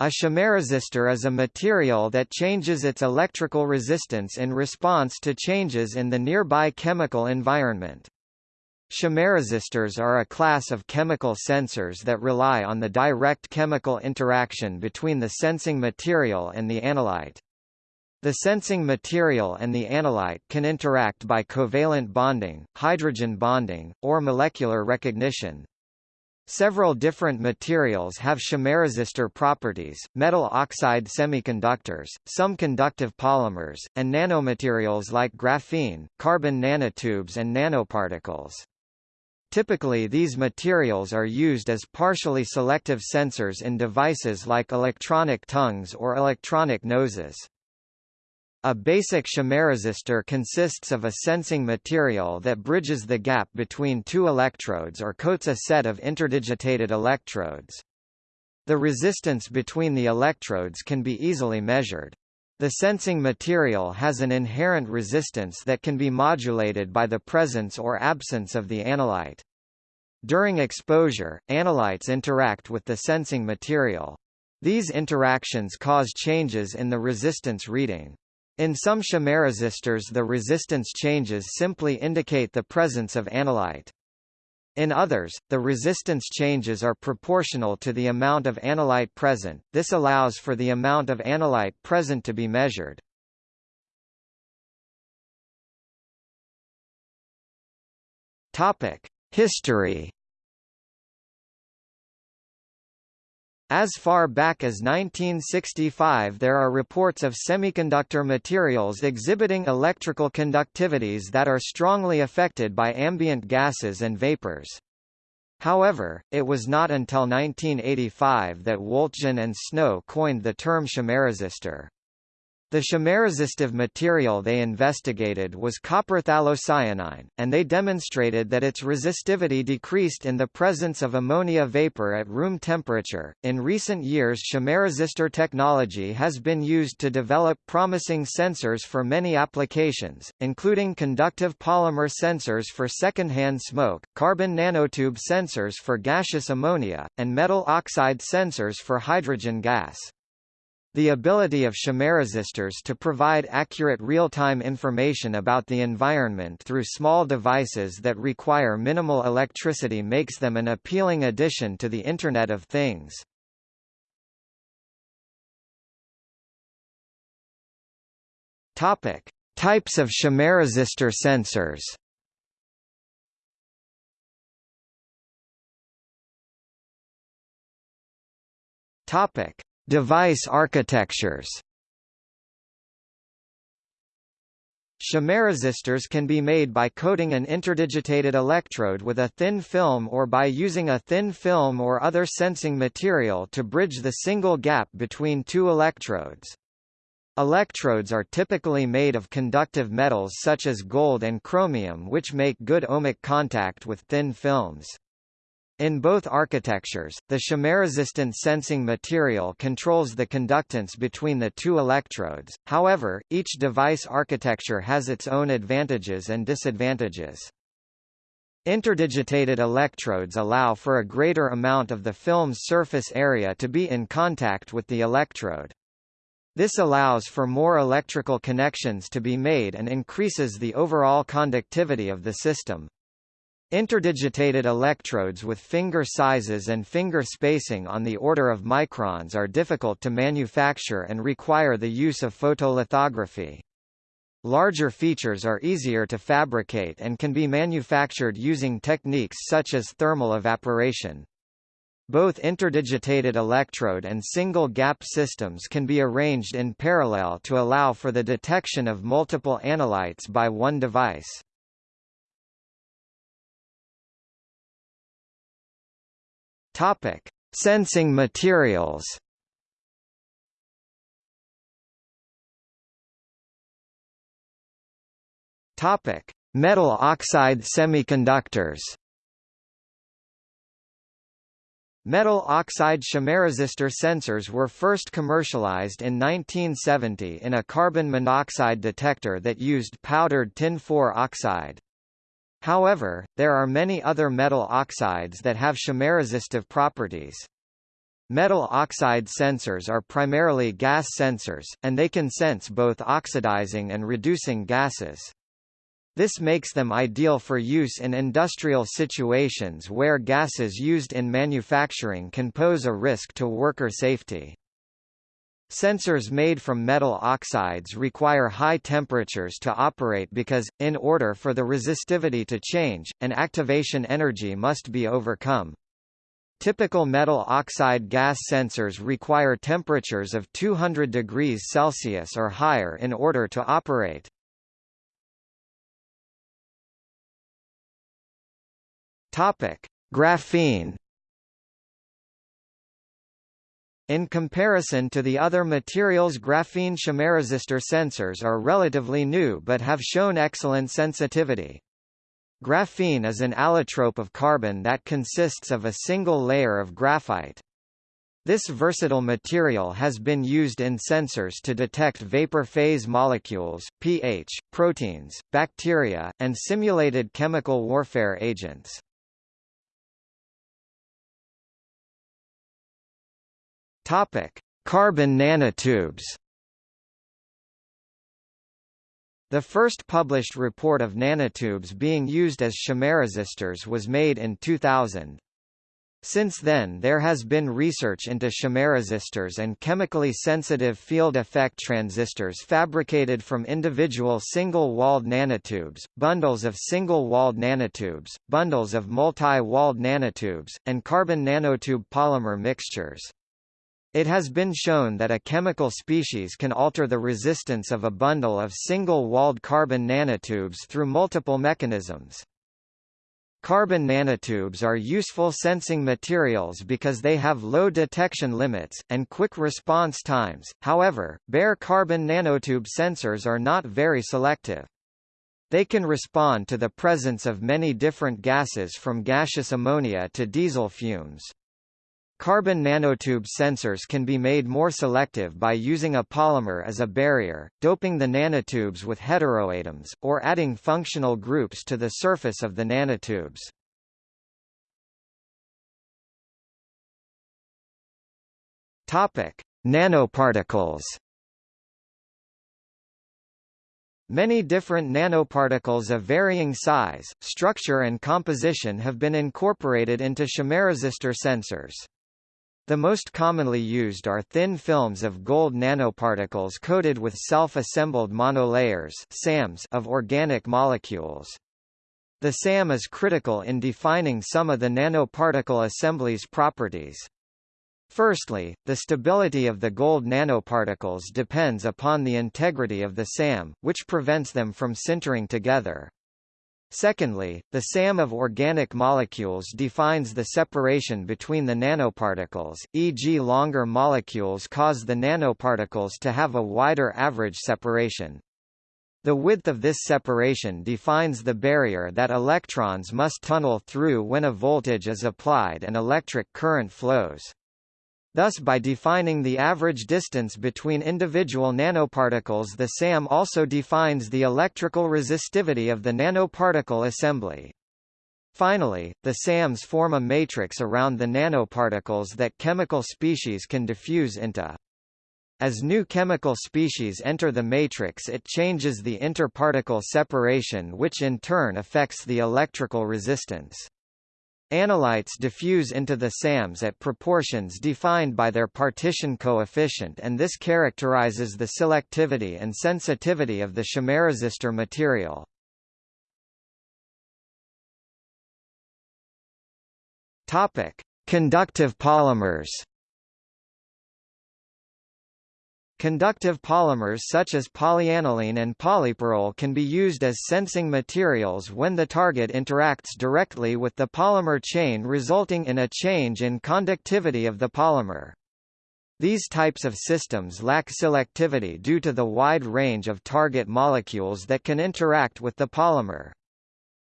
A chemiresistor is a material that changes its electrical resistance in response to changes in the nearby chemical environment. Chemiresistors are a class of chemical sensors that rely on the direct chemical interaction between the sensing material and the analyte. The sensing material and the analyte can interact by covalent bonding, hydrogen bonding, or molecular recognition. Several different materials have chemiresistor properties, metal oxide semiconductors, some conductive polymers, and nanomaterials like graphene, carbon nanotubes and nanoparticles. Typically these materials are used as partially selective sensors in devices like electronic tongues or electronic noses. A basic chemiresistor consists of a sensing material that bridges the gap between two electrodes or coats a set of interdigitated electrodes. The resistance between the electrodes can be easily measured. The sensing material has an inherent resistance that can be modulated by the presence or absence of the analyte. During exposure, analytes interact with the sensing material. These interactions cause changes in the resistance reading. In some chemiresistors the resistance changes simply indicate the presence of analyte. In others, the resistance changes are proportional to the amount of analyte present, this allows for the amount of analyte present to be measured. History As far back as 1965 there are reports of semiconductor materials exhibiting electrical conductivities that are strongly affected by ambient gases and vapors. However, it was not until 1985 that Woltjen and Snow coined the term chemiresistor. The chemiresistive material they investigated was copper phthalocyanine, and they demonstrated that its resistivity decreased in the presence of ammonia vapor at room temperature. In recent years, chemiresistor technology has been used to develop promising sensors for many applications, including conductive polymer sensors for secondhand smoke, carbon nanotube sensors for gaseous ammonia, and metal oxide sensors for hydrogen gas. The ability of chemiresistors to provide accurate real-time information about the environment through small devices that require minimal electricity makes them an appealing addition to the Internet of Things. Topic: Types of chemiresistor sensors. Topic: Device architectures Chemiresistors can be made by coating an interdigitated electrode with a thin film or by using a thin film or other sensing material to bridge the single gap between two electrodes. Electrodes are typically made of conductive metals such as gold and chromium which make good ohmic contact with thin films. In both architectures, the chemiresistant sensing material controls the conductance between the two electrodes, however, each device architecture has its own advantages and disadvantages. Interdigitated electrodes allow for a greater amount of the film's surface area to be in contact with the electrode. This allows for more electrical connections to be made and increases the overall conductivity of the system. Interdigitated electrodes with finger sizes and finger spacing on the order of microns are difficult to manufacture and require the use of photolithography. Larger features are easier to fabricate and can be manufactured using techniques such as thermal evaporation. Both interdigitated electrode and single-gap systems can be arranged in parallel to allow for the detection of multiple analytes by one device. Topic: Sensing materials. Topic: Metal oxide semiconductors. Metal oxide chemiresistor sensors were first commercialized in 1970 in a carbon monoxide detector that used powdered tin-4 oxide. However, there are many other metal oxides that have chemiresistive properties. Metal oxide sensors are primarily gas sensors, and they can sense both oxidizing and reducing gases. This makes them ideal for use in industrial situations where gases used in manufacturing can pose a risk to worker safety. Sensors made from metal oxides require high temperatures to operate because, in order for the resistivity to change, an activation energy must be overcome. Typical metal oxide gas sensors require temperatures of 200 degrees Celsius or higher in order to operate. Graphene. In comparison to the other materials graphene chemiresistor sensors are relatively new but have shown excellent sensitivity. Graphene is an allotrope of carbon that consists of a single layer of graphite. This versatile material has been used in sensors to detect vapor phase molecules, pH, proteins, bacteria, and simulated chemical warfare agents. Topic: Carbon nanotubes. The first published report of nanotubes being used as chemiresistors was made in 2000. Since then there has been research into chemiresistors and chemically sensitive field effect transistors fabricated from individual single-walled nanotubes, bundles of single-walled nanotubes, bundles of multi-walled nanotubes, and carbon nanotube polymer mixtures. It has been shown that a chemical species can alter the resistance of a bundle of single-walled carbon nanotubes through multiple mechanisms. Carbon nanotubes are useful sensing materials because they have low detection limits, and quick response times, however, bare carbon nanotube sensors are not very selective. They can respond to the presence of many different gases from gaseous ammonia to diesel fumes. Carbon nanotube sensors can be made more selective by using a polymer as a barrier, doping the nanotubes with heteroatoms, or adding functional groups to the surface of the nanotubes. Topic: Nanoparticles. Many different nanoparticles of varying size, structure and composition have been incorporated into chemiresistor sensors. The most commonly used are thin films of gold nanoparticles coated with self-assembled monolayers SAMs of organic molecules. The SAM is critical in defining some of the nanoparticle assembly's properties. Firstly, the stability of the gold nanoparticles depends upon the integrity of the SAM, which prevents them from sintering together. Secondly, the SAM of organic molecules defines the separation between the nanoparticles, e.g. longer molecules cause the nanoparticles to have a wider average separation. The width of this separation defines the barrier that electrons must tunnel through when a voltage is applied and electric current flows. Thus by defining the average distance between individual nanoparticles the SAM also defines the electrical resistivity of the nanoparticle assembly. Finally, the SAMs form a matrix around the nanoparticles that chemical species can diffuse into. As new chemical species enter the matrix it changes the interparticle separation which in turn affects the electrical resistance. Analytes diffuse into the SAMs at proportions defined by their partition coefficient and this characterizes the selectivity and sensitivity of the chemiresistor material. Conductive polymers Conductive polymers such as polyaniline and polypyrrole can be used as sensing materials when the target interacts directly with the polymer chain resulting in a change in conductivity of the polymer. These types of systems lack selectivity due to the wide range of target molecules that can interact with the polymer.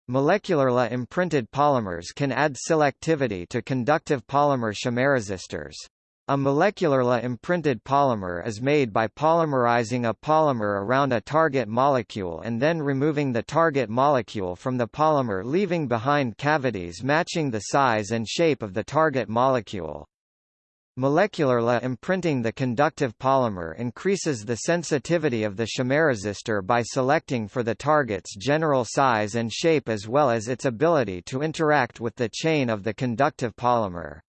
Molecularly imprinted polymers can add selectivity to conductive polymer chemiresistors. A molecularly imprinted polymer is made by polymerizing a polymer around a target molecule and then removing the target molecule from the polymer leaving behind cavities matching the size and shape of the target molecule. Molecularly imprinting the conductive polymer increases the sensitivity of the chemiresistor by selecting for the target's general size and shape as well as its ability to interact with the chain of the conductive polymer.